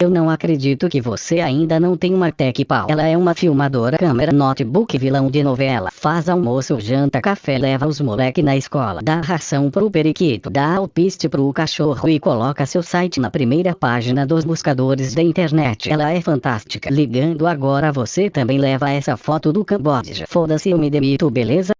Eu não acredito que você ainda não tem uma tech pau. Ela é uma filmadora, câmera, notebook, vilão de novela. Faz almoço, janta, café, leva os moleque na escola. Dá ração pro periquito, dá alpiste pro cachorro e coloca seu site na primeira página dos buscadores da internet. Ela é fantástica. Ligando agora você também leva essa foto do Camboja. Foda-se eu me demito, beleza?